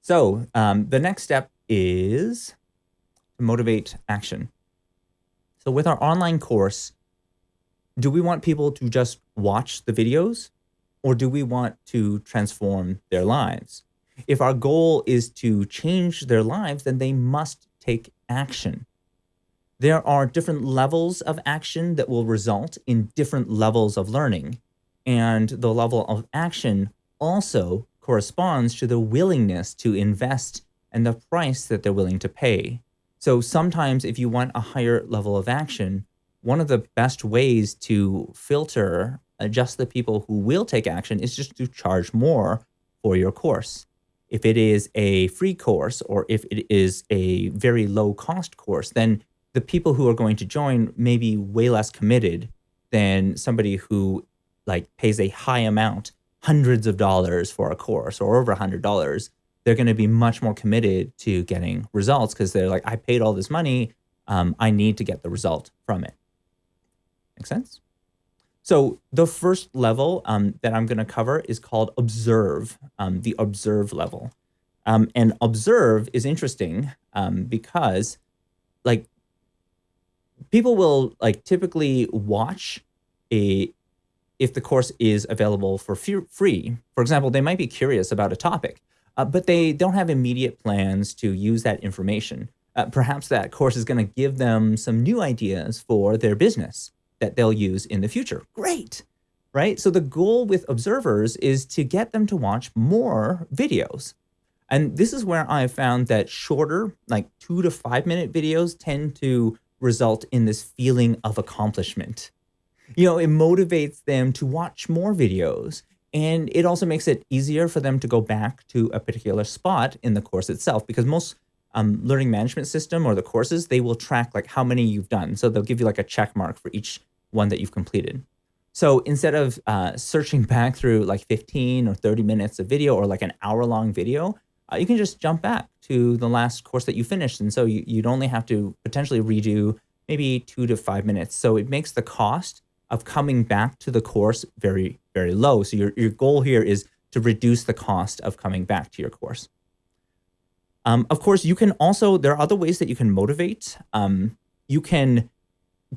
So um, the next step is to motivate action. So with our online course, do we want people to just watch the videos or do we want to transform their lives? If our goal is to change their lives, then they must take action. There are different levels of action that will result in different levels of learning. And the level of action also corresponds to the willingness to invest and the price that they're willing to pay. So sometimes if you want a higher level of action, one of the best ways to filter uh, just the people who will take action is just to charge more for your course. If it is a free course or if it is a very low cost course, then the people who are going to join may be way less committed than somebody who like pays a high amount, hundreds of dollars for a course or over a hundred dollars. They're going to be much more committed to getting results because they're like, I paid all this money. Um, I need to get the result from it. Make sense? So the first level um, that I'm going to cover is called observe, um, the observe level. Um, and observe is interesting um, because like people will like typically watch a if the course is available for free. For example, they might be curious about a topic, uh, but they don't have immediate plans to use that information. Uh, perhaps that course is going to give them some new ideas for their business that they'll use in the future. Great, right? So the goal with observers is to get them to watch more videos. And this is where I found that shorter, like two to five minute videos tend to result in this feeling of accomplishment. You know, it motivates them to watch more videos and it also makes it easier for them to go back to a particular spot in the course itself because most um, learning management system or the courses, they will track like how many you've done. So they'll give you like a check mark for each one that you've completed. So instead of uh, searching back through like 15 or 30 minutes of video or like an hour long video, uh, you can just jump back to the last course that you finished. And so you, you'd only have to potentially redo maybe two to five minutes. So it makes the cost of coming back to the course very, very low. So your, your goal here is to reduce the cost of coming back to your course. Um, of course, you can also, there are other ways that you can motivate. Um, you can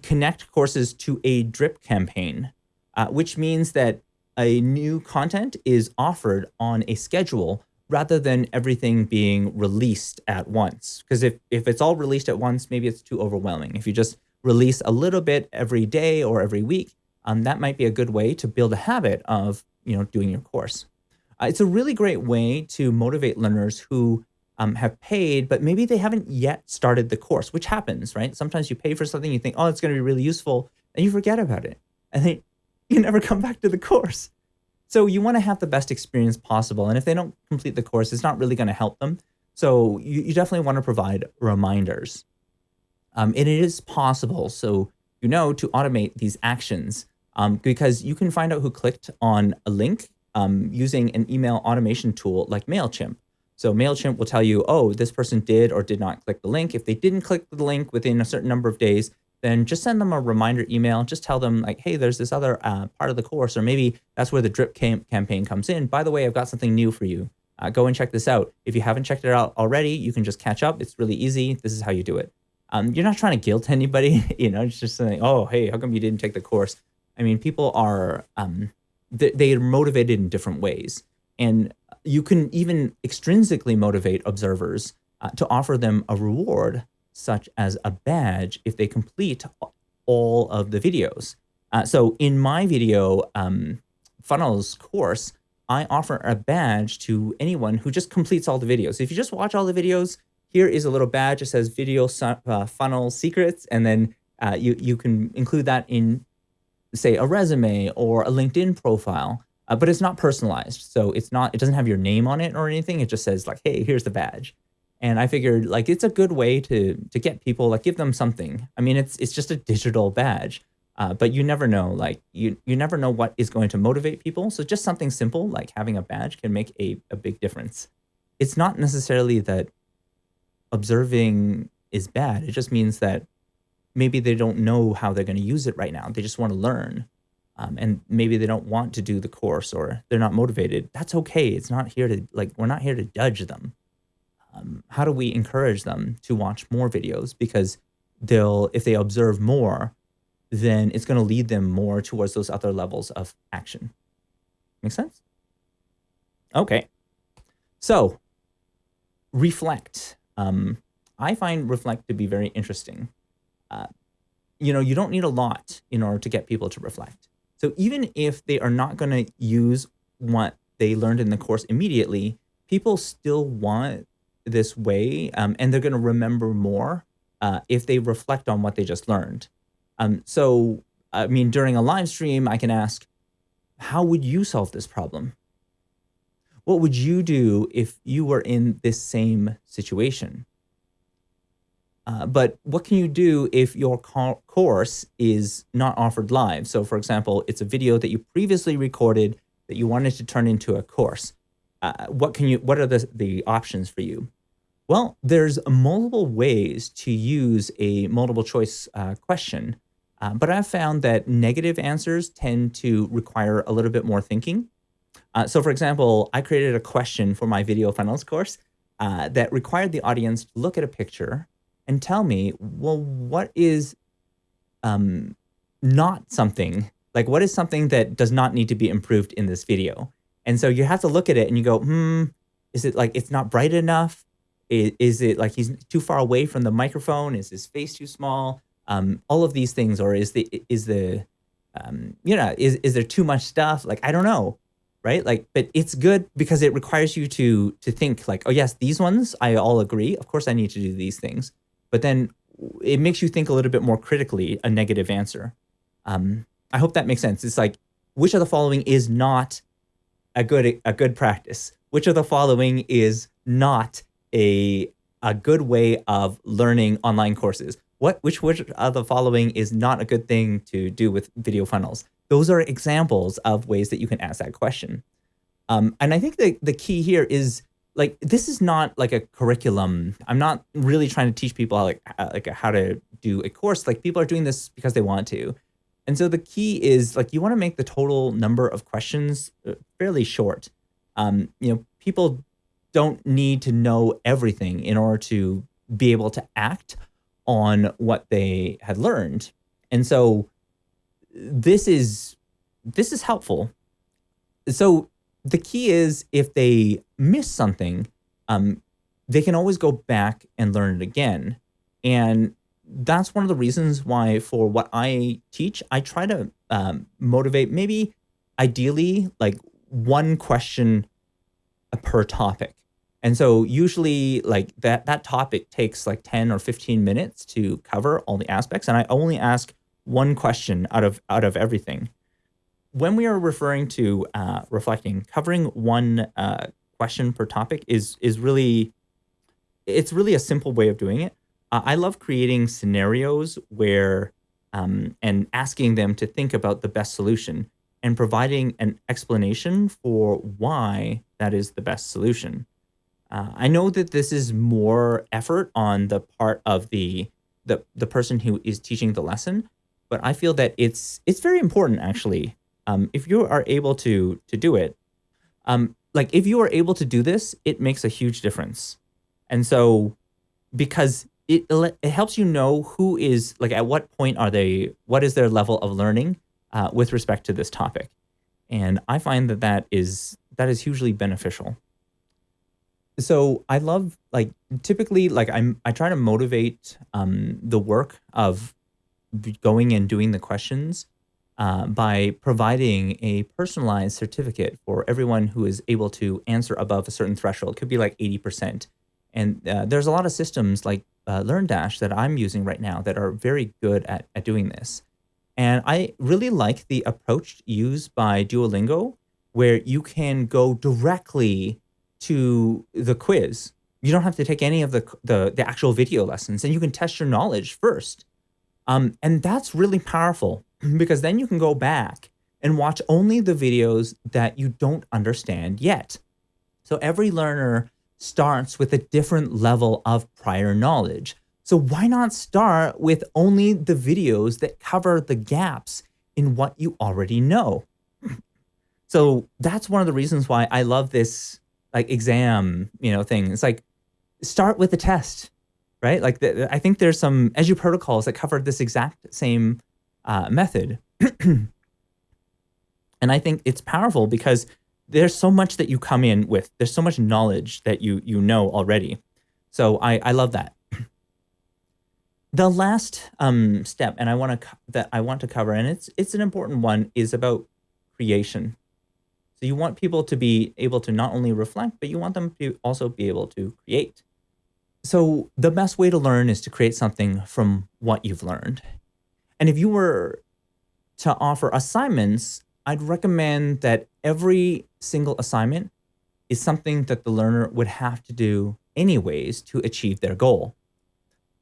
connect courses to a drip campaign, uh, which means that a new content is offered on a schedule rather than everything being released at once. Because if, if it's all released at once, maybe it's too overwhelming. If you just release a little bit every day or every week, um, that might be a good way to build a habit of you know doing your course. Uh, it's a really great way to motivate learners who um, have paid, but maybe they haven't yet started the course, which happens, right? Sometimes you pay for something, you think, oh, it's going to be really useful, and you forget about it. And then you never come back to the course. So you want to have the best experience possible. And if they don't complete the course, it's not really going to help them. So you, you definitely want to provide reminders. Um, and it is possible, so you know, to automate these actions um, because you can find out who clicked on a link um, using an email automation tool like MailChimp. So MailChimp will tell you, oh, this person did or did not click the link. If they didn't click the link within a certain number of days, then just send them a reminder email. Just tell them like, hey, there's this other uh, part of the course, or maybe that's where the drip cam campaign comes in. By the way, I've got something new for you. Uh, go and check this out. If you haven't checked it out already, you can just catch up. It's really easy. This is how you do it. Um, you're not trying to guilt anybody, you know, it's just saying, oh, hey, how come you didn't take the course? I mean, people are, um, they, they are motivated in different ways. And you can even extrinsically motivate observers uh, to offer them a reward, such as a badge, if they complete all of the videos. Uh, so in my video um, funnels course, I offer a badge to anyone who just completes all the videos. If you just watch all the videos, here is a little badge that says video uh, funnel secrets, and then uh, you, you can include that in, say, a resume or a LinkedIn profile uh, but it's not personalized. So it's not, it doesn't have your name on it or anything. It just says like, hey, here's the badge. And I figured like it's a good way to to get people like give them something. I mean, it's it's just a digital badge, uh, but you never know. Like you you never know what is going to motivate people. So just something simple like having a badge can make a a big difference. It's not necessarily that observing is bad. It just means that maybe they don't know how they're going to use it right now. They just want to learn um, and maybe they don't want to do the course or they're not motivated, that's okay. It's not here to like, we're not here to judge them. um, how do we encourage them to watch more videos? Because they'll, if they observe more, then it's going to lead them more towards those other levels of action. Make sense? Okay. So, reflect. Um, I find reflect to be very interesting. Uh, you know, you don't need a lot in order to get people to reflect. So even if they are not going to use what they learned in the course immediately, people still want this way um, and they're going to remember more uh, if they reflect on what they just learned. Um, so, I mean, during a live stream, I can ask, how would you solve this problem? What would you do if you were in this same situation? Uh, but what can you do if your co course is not offered live? So for example, it's a video that you previously recorded that you wanted to turn into a course. Uh, what can you, what are the, the options for you? Well, there's multiple ways to use a multiple choice uh, question, uh, but I've found that negative answers tend to require a little bit more thinking. Uh, so for example, I created a question for my video funnels course uh, that required the audience to look at a picture and tell me, well, what is um, not something, like what is something that does not need to be improved in this video? And so you have to look at it and you go, hmm, is it like it's not bright enough? Is, is it like he's too far away from the microphone? Is his face too small? Um, all of these things, or is the is the um, you know, is is there too much stuff? Like I don't know, right? Like, but it's good because it requires you to to think like, oh yes, these ones I all agree. Of course, I need to do these things but then it makes you think a little bit more critically a negative answer. Um, I hope that makes sense. It's like, which of the following is not a good a good practice? Which of the following is not a a good way of learning online courses? What which which of the following is not a good thing to do with video funnels? Those are examples of ways that you can ask that question. Um, and I think the, the key here is like this is not like a curriculum. I'm not really trying to teach people how, like like how to do a course. Like people are doing this because they want to. And so the key is like you want to make the total number of questions uh, fairly short. Um, you know, people don't need to know everything in order to be able to act on what they had learned. And so this is this is helpful. So the key is if they miss something, um, they can always go back and learn it again. And that's one of the reasons why for what I teach, I try to um, motivate maybe ideally like one question per topic. And so usually like that, that topic takes like 10 or 15 minutes to cover all the aspects. And I only ask one question out of, out of everything when we are referring to uh, reflecting, covering one uh, question per topic is is really, it's really a simple way of doing it. Uh, I love creating scenarios where um, and asking them to think about the best solution and providing an explanation for why that is the best solution. Uh, I know that this is more effort on the part of the, the the person who is teaching the lesson, but I feel that it's it's very important actually um, if you are able to to do it, um, like if you are able to do this, it makes a huge difference. And so, because it it helps you know who is like at what point are they, what is their level of learning uh, with respect to this topic, and I find that that is that is hugely beneficial. So I love like typically like I'm I try to motivate um, the work of going and doing the questions uh, by providing a personalized certificate for everyone who is able to answer above a certain threshold. It could be like 80%. And uh, there's a lot of systems like uh, LearnDash that I'm using right now that are very good at, at doing this. And I really like the approach used by Duolingo, where you can go directly to the quiz. You don't have to take any of the, the, the actual video lessons and you can test your knowledge first. Um, and that's really powerful because then you can go back and watch only the videos that you don't understand yet. So every learner starts with a different level of prior knowledge. So why not start with only the videos that cover the gaps in what you already know? So that's one of the reasons why I love this like exam, you know, thing. It's like start with the test, right? Like the, I think there's some Edu protocols that cover this exact same uh, method. and I think it's powerful because there's so much that you come in with. There's so much knowledge that you you know already. So I, I love that. The last um, step, and I want to that I want to cover, and it's it's an important one, is about creation. So you want people to be able to not only reflect, but you want them to also be able to create. So the best way to learn is to create something from what you've learned. And if you were to offer assignments, I'd recommend that every single assignment is something that the learner would have to do anyways to achieve their goal.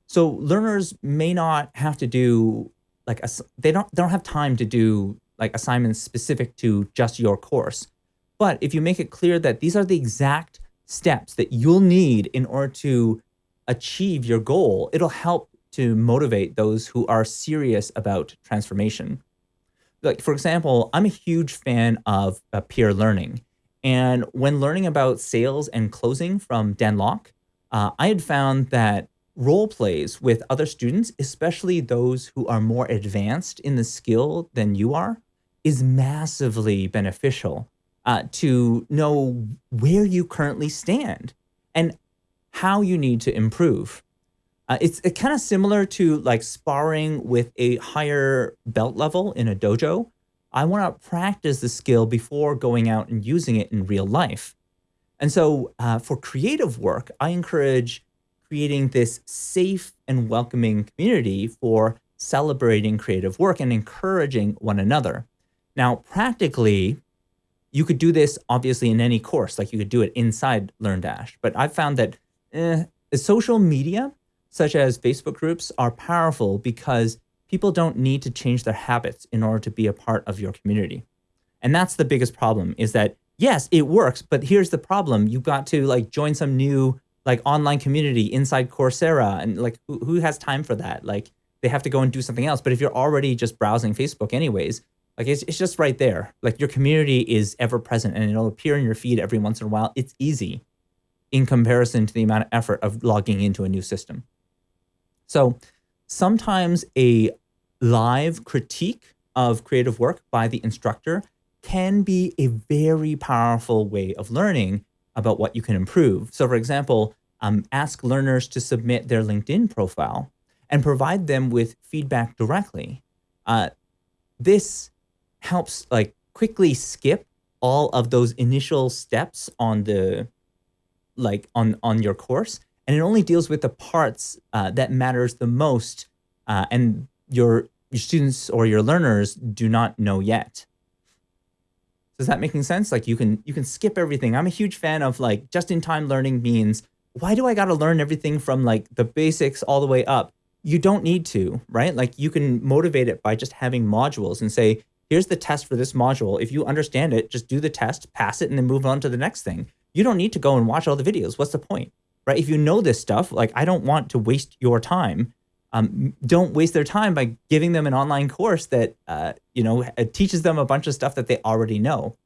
So learners may not have to do like a, they don't they don't have time to do like assignments specific to just your course. But if you make it clear that these are the exact steps that you'll need in order to achieve your goal, it'll help to motivate those who are serious about transformation. Like for example, I'm a huge fan of uh, peer learning. And when learning about sales and closing from Dan Lok, uh, I had found that role plays with other students, especially those who are more advanced in the skill than you are, is massively beneficial uh, to know where you currently stand and how you need to improve. Uh, it's it kind of similar to like sparring with a higher belt level in a dojo. I want to practice the skill before going out and using it in real life. And so uh, for creative work, I encourage creating this safe and welcoming community for celebrating creative work and encouraging one another. Now, practically, you could do this obviously in any course, like you could do it inside LearnDash. But I've found that eh, social media, such as Facebook groups, are powerful because people don't need to change their habits in order to be a part of your community. And that's the biggest problem is that, yes, it works, but here's the problem. You've got to like join some new like online community inside Coursera and like who, who has time for that? Like they have to go and do something else. But if you're already just browsing Facebook anyways, like it's, it's just right there. Like your community is ever present and it'll appear in your feed every once in a while. It's easy in comparison to the amount of effort of logging into a new system. So sometimes a live critique of creative work by the instructor can be a very powerful way of learning about what you can improve. So for example, um, ask learners to submit their LinkedIn profile and provide them with feedback directly. Uh, this helps like quickly skip all of those initial steps on the like on on your course and it only deals with the parts uh, that matters the most uh, and your your students or your learners do not know yet does that making sense? Like you can you can skip everything. I'm a huge fan of like just-in-time learning means why do I got to learn everything from like the basics all the way up? You don't need to, right? Like you can motivate it by just having modules and say, here's the test for this module. If you understand it, just do the test, pass it, and then move on to the next thing. You don't need to go and watch all the videos. What's the point, right? If you know this stuff, like I don't want to waste your time um, don't waste their time by giving them an online course that uh, you know teaches them a bunch of stuff that they already know.